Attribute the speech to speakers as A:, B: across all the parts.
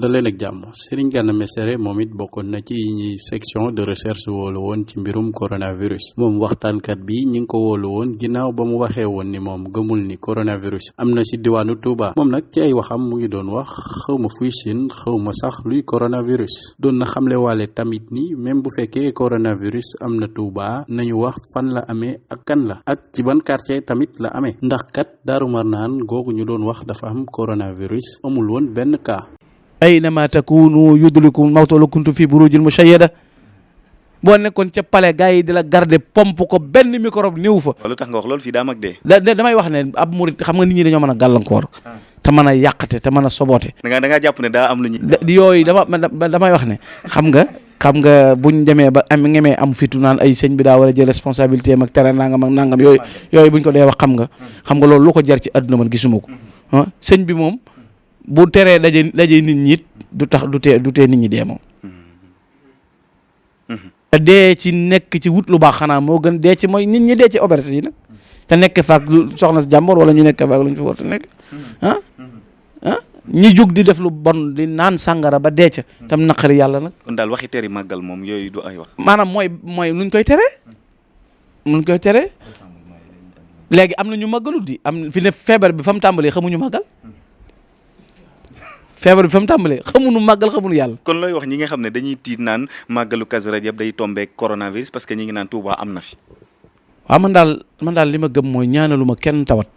A: da leen ak jàmm Serigne Gana Messere moom it bokkoon na ci ñi section de recherche woolu woon ci mbirum coronavirus moom waxtaankat bi ñi ngi ko woolu woon ginnaaw ba mu waxee woon ni moom gëmul ni coronavirus am na ci diwaanu Touba moom nag ci ay waxam mu ngi doon wax xaw ma fuy Chine xaw ma sax luy coronavirus doon na xamle waale tamit ni même bu fekkee coronavirus am na Touba nañu wax fan la amee ak kan la ak ci ban quartier tamit la amee ndax kat Daaru Marnaan googu ñu doon wax dafa am coronavirus amul woon benn cas.
B: aynama takunu yudrikum mawtu law kuntum fi burujin mushayyada boo nekkoon ca palais gars yi di la garder pompe ko benn microbe néew fa.
C: lu tax nga wax loolu fii daa mag dee.
B: da damay wax ne ab murit xam nga nit ñi dañoo mën a gàllankoor. Ah. te mën a yàqate te mën a soboote.
C: da ngaa da ngaa jàpp ne daa am lu ñu.
B: yooyu dama damay wax ne xam nga. xam nga buñ demee ba am ngemee am fitu naan ay sëñ bi daa war a jël responsabilité am ak tere nangam ak nangam yooyu yooyu buñ ko dee wax xam nga hmm. xam nga loolu lu ko jar ci àdduna man gisuma ko hmm. ah, sëñ bi moom bu teree daje daje nit ñi du tax du tee du tee nit ñi dee moom mhm. te dee ci nekk ci wut lu baax xanaa moo gën dee ci mooy nit ñi dee ci auberge yi nag te nekk faak soxna si jàmbor wala ñu nekk faak lu ñu fi war a nekk ah ah ñi jug di def lu bon di naan sàngara ba dee ca tam naqari yàlla nag
C: kon daal waxi teri màggal moom yooyu du ay wax
B: maanaam mooy mooy luñ koy tere mun koy tere léegi am na ñu màggalu di am fi ne feebar bi fa mu tàmbalee xamuñu màggal feebar bi fa mu tàmbalee xamuñu màggal xamuñu yàlla.
C: kon looy wax ñi nga xam ne dañuy tiit naan màggalu Kazu Rajab day tombé coronavirus parce que ñi ngi naan Touba am na fi.
B: waaw man daal man daal li ma gëm mooy ñaanaluma kenn tawat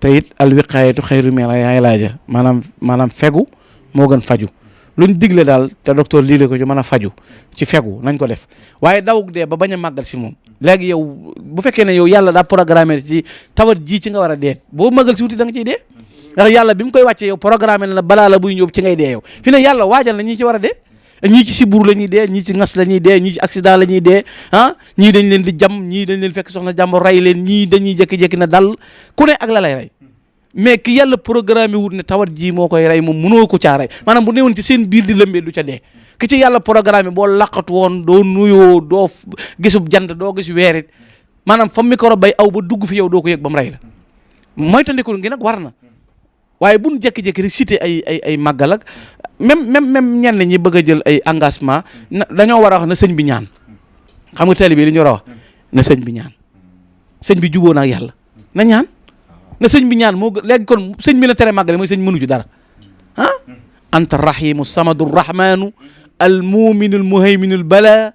B: te it al wiqaayatu xayru min al ilaaja maanaam maanaam fegu moo gën faju luñ digle daal te docteur lii la ko ñu mën a faju ci fegu nañ ko def waaye daw dee ba bañ a màggal si moom léegi yow bu fekkee ne yow yàlla daa programmé ci tawat ji ci nga war a dee boo màggal si wuti da nga ciy dee ndax yàlla bi mu koy wàccee yow programmé na la balaa la buy ñëw ci ngay dee yow fi ne yàlla waajal na ñi ci war a dee ñii ci sibur la ñuy dee ñii ci ngas la ñuy dee ñii ci accident la ñuy dee ah ñii dañ leen di jam ñii dañ leen fekk soxna jàmbur rey leen ñii dañuy jékki-jékki na dal ku ne ak la lay rey mais ki yàlla programme wut ne tawat ji moo koy rey moom mënoo ko caa rey maanaam bu newoon ci seen biir di lëmbee du ca dee ki ci yàlla programme boo laqatu woon doo nuyoo doo gisub jant doo gis weerit maanaam fa micro bay aw ba dugg fi yow doo ko yëg ba mu rey la moytandikul ngi nag war na waaye bu ñu jékki-jékki rek cité ay ay ay màggal ak même même même ñenn ñi bëgg a jël ay engagement na dañoo war a wax na sëñ bi ñaan xam nga tali bi li ñu war a wax na sëñ bi ñaan sëñ bi juboo na ak yàlla na ñaan na sëñ bi ñaan moo gën léegi kon sëñ bi la tere màggale mooy sëñ mënu ci dara ah anta rahimu samadu rahmanu al muminu al muhayminu al bala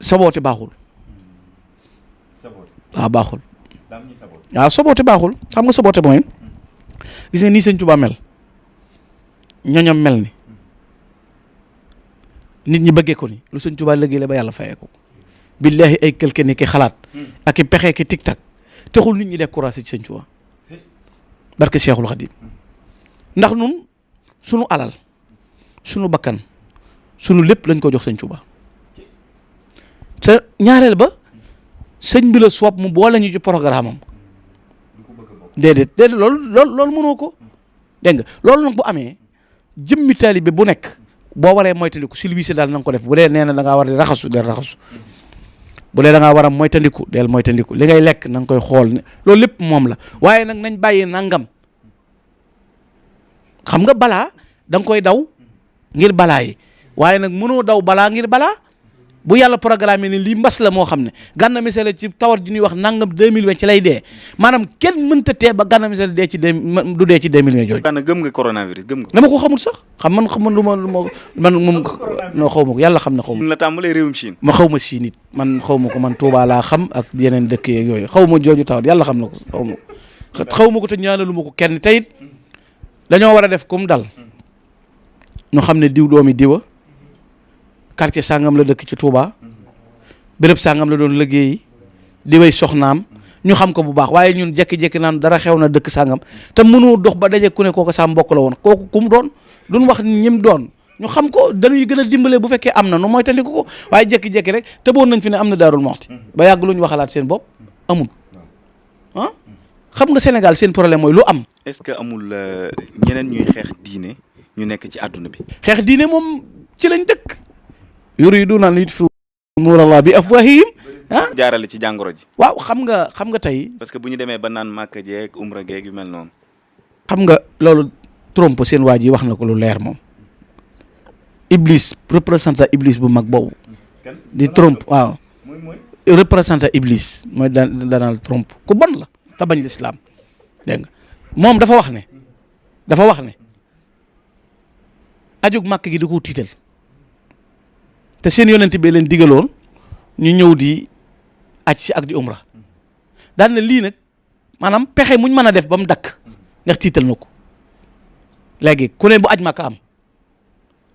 B: saboote baaxul. saboote waaw ah, baaxul. waaw ah, saboote baaxul xam nga saboote mooy. gis nga nii sëñ Tuubaa mel ñoñam mel ni nit ñi bëggee ko ni lu sëñ Tuubaa liggéey la ba yàlla fayee ko billaahi ay quelque ni ki xalaat ak i pexe ki tic tac taxul nit ñi découragé ci sëñ Tuubaa barke Cheikhul Khadim ndax nun sunu alal sunu bakkan sunu lépp lañ ko jox sëñ Tuubaa te ñaareel ba sëñ bi la soob mu boole ñu ci programme am déedéet déedéet loolu loolu loolu mënoo ko dégg nga loolu nag bu amee jëmmi taalibe bu nekk boo waree moytandiku si lii si daal na ko def bu dee nee na da ngaa war di raxasu del raxasu bu dee da ngaa war a moytandiku del moytandiku li ngay lekk na nga koy xool ne loolu lépp moom la waaye nag nañ bàyyi nangam xam nga balaa da koy daw ngir balaa yi waaye nag mënoo daw balaa ngir balaa bu yàlla programme ni lii mbas la moo xam ne Gana Messere ci tawat ji ñuy wax nangam 2020 ci lay dee maanaam kenn mënta tee ba Gana Messere dee ci deux du dee ci 2020 jooju.
C: Gana gëm nga coronavirus gëm nga.
B: dama ko xamul sax xam man xam man lu ma lu ma man moom. non xaw ma ko yàlla xam na xaw ma.
C: la tàmbalee réewum Chine.
B: ma xaw ma Chine it. man xaw ma ko man Touba laa xam ak yeneen dëkk yeeg yooyu xaw ma jooju tawat yàlla xam na ko xaw ma ko xaw ma ko te ñaanalu ma ko kenn teyit dañoo war a def comme dal ñu xam ne diw doomi diwa quartier sàngam la dëkk ci Touba béréb sàngam la doon liggéeyi diway soxnaam ñu xam ko bu baax waaye ñun jékki-jékki naan dara xew na dëkk sàngam te mënoo dox ba daje ku ne kooku sa mbokk la woon kooku ku mu doon duñ wax ñim doon ñu xam ko dañuy gën a dimbale bu fekkee am na nu mooy tandiku ko waaye jékki-jékki rek tëboon nañ fi ne am na daarul moxti mm-hmm. ba yàgg lu ñu waxalaat seen bopp amul ah xam nga Sénégal seen problème mooy lu am.
C: est-ce que amul euh, ñeneen ñuy xeex diine ñu nekk ci àdduna bi.
B: xeex diine moom ci lañ dëkk. yuriduuna an yutfiu nuurallah bi afwahihim ah
C: jaarale ci jàngoro ji
B: waaw xam nga xam nga tey
C: parce que bu ñu demee ba naan màkka jeeg umra geeg yu mel noonu
B: xam nga loolu Trump seen waa ji wax na ko lu leer moom Iblis représentant Iblis bu mag boobu di Trump waaw représentant Iblis mooy Donald Trump ku bon la te bañ lislaam dégg nga moom dafa wax ne dafa wax ne ajug màkk gi da koo tiital te seen yonent bee leen digaloon ñu ñëw di aj si ak di umra daan na lii nag maanaam pexe muñ mën a def ba mu dakk ndax tiital na ko léegi ku ne bu aj màkk am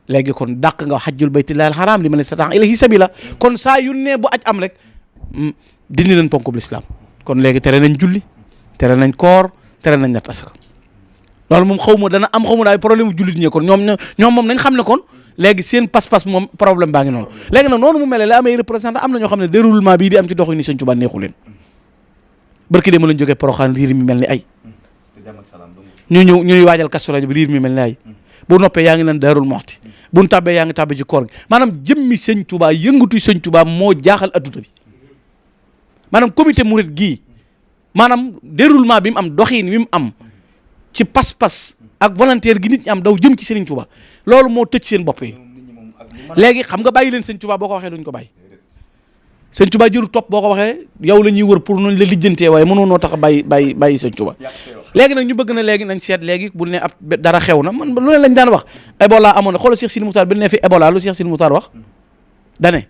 B: léegi kon dàq nga xajjul baytillaahil xaraam li man istata'a ilayhi sabila kon saa yu ne bu aj am rek mm, dindi nañ ponkub lislaam kon léegi tere nañ julli tere nañ koor tere nañ natt asaka loolu moom xaw ma dana am xaw ma daay problème mu jullit ñi kon ñoom ñoom moom nañ xam ne kon léegi seen pas-pas moom problème baa ngi noonu léegi nag noonu mu mel la amee représentant am na ñoo xam ne déroulement bii di am ci doxu ni sëñ Tuubaa neexu leen barki dama lañ jógee Poroxaan riir mi mel ni ay ñu ñëw ñuy waajal Kazu Rajab bi riir mi mel ni ay bu noppee yaa ngi leen Daarul Muxti bu ñu tàbbee yaa ngi tàbbee ci koor gi maanaam jëmmi sëñ Tuubaa yëngatu sëñ Tuubaa moo jaaxal adduna bi maanaam comité murit gii maanaam déroulement bi mu am doxiin wi mu am ci pas-pas ak volontaire gi nit ñi am daw jëm ci Serigne Touba loolu moo tëj seen bopp yi léegi xam nga bàyyi leen Serigne Touba boo ko waxee duñ ko bàyyi Serigne Touba jëru topp boo ko waxee yow la ñuy wër pour noonu la lijjantee waaye mënoo noo tax a bàyyi bàyyi bàyyi Serigne Touba léegi nag ñu bëgg na léegi nañ seet léegi bu ne ab dara xew na man lu ne lañ daan wax Ebola amoon na xoolal Cheikh Sidi Moutar bi ne fi Ebola lu Cheikh Sidi Moutar wax dane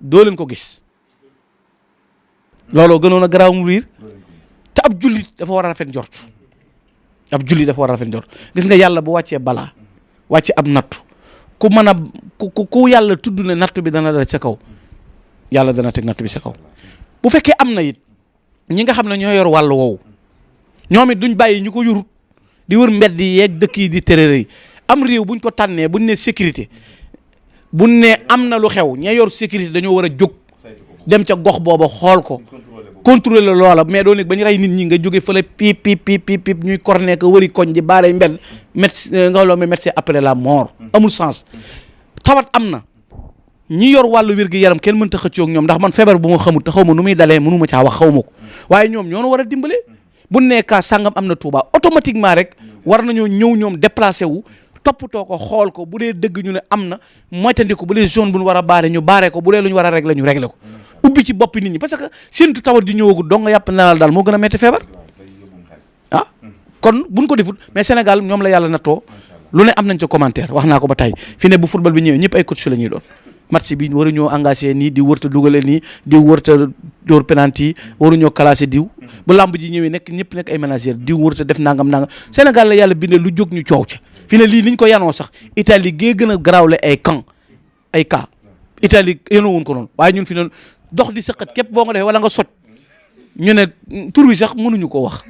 B: doo leen ko gis looloo gënoon a garaaw mu riir te ab jullit dafa war a rafet njort ab jullit dafa war a rafet njort gis nga yàlla bu wàccee balaa wàcce ab nattu ku mën a ku ku yàlla tudd ne nattu bi dana dal sa kaw yàlla dana teg nattu bi sa kaw bu fekkee am na it ñi nga xam ne ñoo yor wàll woowu ñoom it duñ bàyyi ñu ko yurut di wër mbedd yi yeeg dëkk yi di tërëre yi am réew buñ ko tànnee buñ ne sécurité buñ ne am na lu xew ña yor sécurité dañoo war a jóg dem ca gox booba xool ko contrôler la loola mais doo nekk ba ñu rey nit ñi nga jóge fële piip piip piip piip piip ñuy corné ko wëri koñ di baalay mbel médecin euh, nga loo mais médecin après la mort mm. amul sens tawat am na ñi yor wàllu wér gi yaram kenn mënta xëccoo ak ñoom ndax man feebar bu ma xamul te xaw ma nu muy dalee mënu ma caa wax xaw ma ko waaye ñoom ñoo war a dimbale bu nekkaa sàngam am na Touba automatiquement rek war nañoo ñëw ñoom déplacé wu toppatoo ko xool ko bu dee dëgg ñu ne am na moytandiku bu dee zone bu ñu war a baare ñu baare ko bu dee lu ñu war a régler ñu régler ko ubbi ci boppi nit ñi parce que séntu tawat ju ñëwagul dong nga yàpp naa daal moo gën a métti feebar ah kon buñ ko defut mais Sénégal ñoom la yàlla nattoo lu ne am nañ ca commentaire wax naa ko ba tey fi ne bu football bi ñëwee ñëpp ay coach la ñuy doon match bi waruñoo engagé nii di wërta dugale nii di wërta dóor penalty waruñoo classé diw bu làmb ji ñëwee nekk ñëpp nekk ay manager diw wërta def nangam nangam Sénégal la yàlla bindee lu jóg ñu coow ca fi ne lii liñ ko yanoo sax Italie gee gën a garaawle ay camp ay cas Italie yéenoo wuñ ko noonu waaye ñun fi noonu dox di sëqat képp boo nga defee wala nga soj ñu ne tur wi sax mënuñu ko wax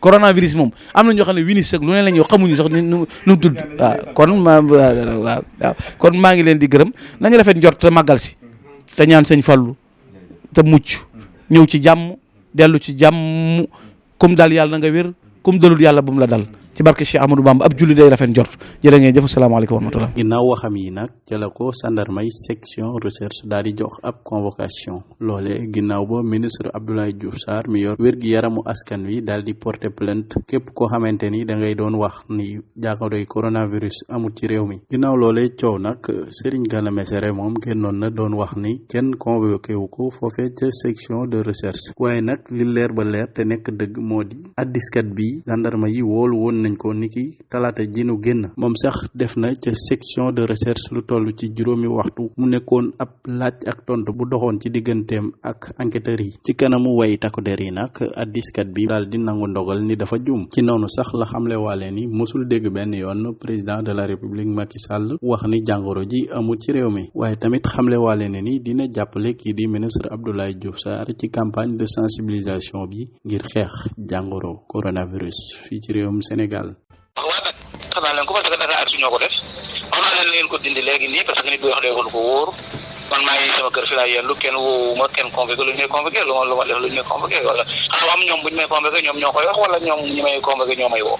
B: coronavirus moom am na ñoo xam ne winis ak lu ne la ñuy xamuñu sax nu nu mu tudd waaw kon ma waaw kon maa ngi leen di gërëm nañu rafet njort te màggal si te ñaan sëñ Fallu te mucc ñëw ci jàmm dellu ci jàmm kum dal yàlla na nga wér kum dalul yàlla bu mu la dal ci barke Cheikh Amadou Bamba ab julli day rafet njort jërë ngeen jëf salaamaaleykum wa rahmatulah.
A: ginnaaw waxam yi nag ca la ko gendarmerie section recherche daal di jox ab convocation loole ginnaaw ba ministre Abdoulaye Diouf Sarr mi yor wér gi yaramu askan wi daal di porter plainte képp koo xamante ni da ngay doon wax ni jàngoroy coronavirus amul ci réew mi ginnaaw loolee coow nag. Serigne Gana Messere moom génnoon na doon wax ni kenn convoqué wu ko foofee ca section de recherche waaye nag li leer ba leer te nekk dëgg moo di addiskat bi gendarme yi woolu woon nañ ko niki talaata ji nu génn moom sax def na ca section de recherche lu toll ci juróomi waxtu mu nekkoon ab laaj ak tontu bu doxoon ci digganteem ak enquêteurs yi ci kanamu way takku der yi nag addiskat bi daal di nangu ndogal ni dafa juum ci noonu sax la xamle waale ni mosul dégg benn yoon président de la république Macky Sall wax ni jàngoro ji amul ci réew mi waaye tamit xamle waale ne ni dina jàppale kii di ministre Abdoulaye Diouf Sarr ci campagne de sensibilisation bi ngir xeex jàngoro coronavirus fii ci réewum Sénégal
D: waaw nag xam naa leen ko parce que Dakar Artu ñoo ko def xam naa leen ngeen ko dindi léegi nii parce que nit bu wax léegi lu ko wóor man maa ngi sama kër fi laa yendu kenn woowuma kenn convoqué lu ñu may convoqué lu ma lu ma def lu ñu may convoqué wala xam am ñoom bu ñu may convoqué ñoom ñoo koy wax wala ñoom ñi may convoqué ñoo may woo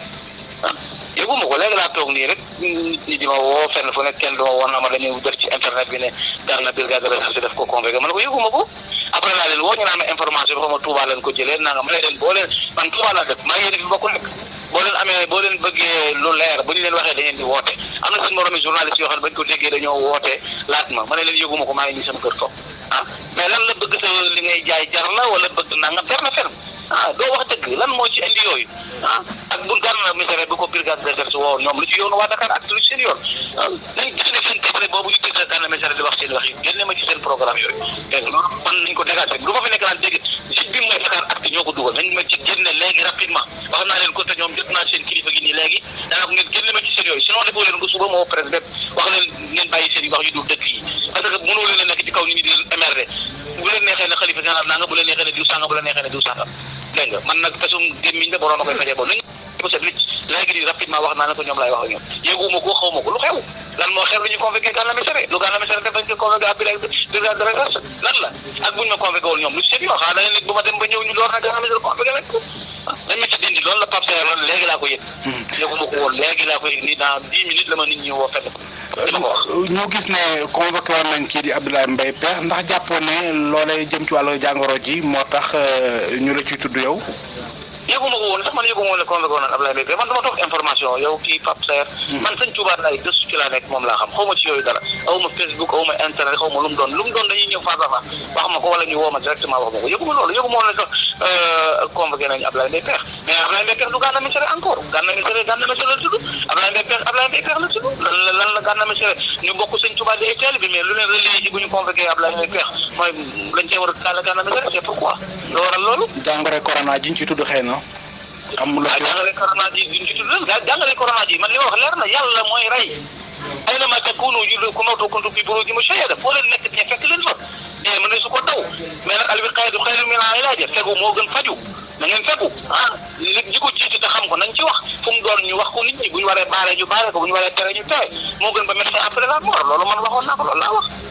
D: ah yëguma ko léegi laa toog nii rek nit ñi di ma woo fenn fu nekk kenn du ma woo naa ma dañuy def ci internet bi ne daal na brigade de recherche def ko convoqué man ko yëguma ko après laa leen woo ñu naan information bi xaw ma Touba lañ ko jëlee naa nga ma ne leen boo leen man Touba laa dëkk maa ngi yéen fi bokk nekk boo leen amee boo leen bëggee lu leer bu ñu leen waxee da ngeen di woote am na suñu moromi journaliste yoo xam ne bañ ko déggee dañoo woote laaj ma ma ne leen yëguma ko maa ngi nii sama kër toog ah mais lan la bëgg sa li ngay jaay jar la wala bëgg nangam jar na ferme ah doo wax dëgg lan moo ci indi yooyu ah ak bu gànnaar misère bi ko brigade de recherche woo ñoom lu ci yoonu waa Dakar ak lu ci seen yoon ah nañ génne seen titre boobu ñu titre gànnaar misère di wax seen wax yi génne ma ci seen programme yooyu dégg nga loolu man nañ ko dégagé du ma fi nekk naan dégg site bi mooy Dakar ak ñoo ko dugal nañ ma ci génne léegi rapidement wax naa leen ko te ñoom jot naa seen kilifa gi nii léegi danaa ko ngeen génne ma ci seen yooyu sinon defoo leen ko suba moo presse bépp wax leen ngeen bàyyi seen yi wax yu dul dëkk yi parce que mënoo leen a nekk ci kaw nit ñi di leen émerder bu leen neexee ne xalifa général naa nga bu leen neexee ne diw sànga bu leen neexee ne diw sànga dégg nga man nag pesum gémmiñ la borom a koy fajee bon nañ ko set wicc léegi nii rapidement wax naa ne ko ñoom laay wax ak ñoom yéeguma ko xaw ma ko lu xew lan moo xew lu ñu convoqué Gana Messere lu Gana Messere def dañ ko convoqué ab bilag bilag de recherche lan la ak buñ ma convoqué woon ñoom lu seen yoo xaa da nga nekk bu ma dem ba ñëw ñu door na Gana Messere convoqué nañ ko dañ ma ci dindi loolu la Pape Seye loolu léegi laa ko yëg yéeguma ko woon léegi laa ko yëg nii dans dix minutes la ma nit ñi woo fenn
E: ñoo gis ne convoqué woon nañ kii di Abdoulaye Mbaye Pekh ndax jàppoon ne loolee jëm ci wàllu jàngoro ji moo tax euh, ñu la ciy tudd yow.
D: yëguma ko woon sax man yëguma woon ne convoqué woon naan Abdoulaye Mbaye Pekh man dama toog information yow kii Pape Saer hmm. man sëñ Touba laay gëstu ci laa nekk moom laa xam xaw ma ci yooyu dara aw ma Facebook aw ma internet xaw ma lu mu doon lu mu doon dañuy ñëw face à face wax ma ko wala ñu woo ma directement wax ma ko yëguma loolu yëguma woon ne sax euh, convoqué nañu Abdoulaye Mbaye Pekh mais Ablaye Mbaye Pekh du Gana Messere encore Gana Messere Gana Messere la tudd Ablaye Mbaye Pekh Ablaye Mbaye Pekh la tudd lan la lan la Gana Messere ñu bokk sëñ Tuubaa di ay taalibe bi mais lu leen relié ci bu ñu convoqué Ablaye Mbaye Pekh mooy lañ cee war a taal Gana Messere c'est pourquoi loo waral loolu.
E: jàngoro corona ji ñu ci tudd xëy na. am lu
D: waaw jàngale corona ji duñ ci tudd gaa jàngale corona ji man li ma wax leer na yàlla mooy rey ay na ma takkuunu jullu ku mawtu kuntu fi buruuji mushayyada foo leen nekk te fekk leen fa mais mën na su ko daw mais nag al wiqaayatu xayrun min al ilaaja fegu moo gën faju na ngeen fegu ah nit ñi ko jiite te xam ko nañ ci wax fu mu doon ñu wax ko nit ñi bu ñu waree baaree ñu baaree ko bu ñu waree tere ñu tere moo gën ba médecin après la mort loolu man waxoon naa ko loolu laa wax.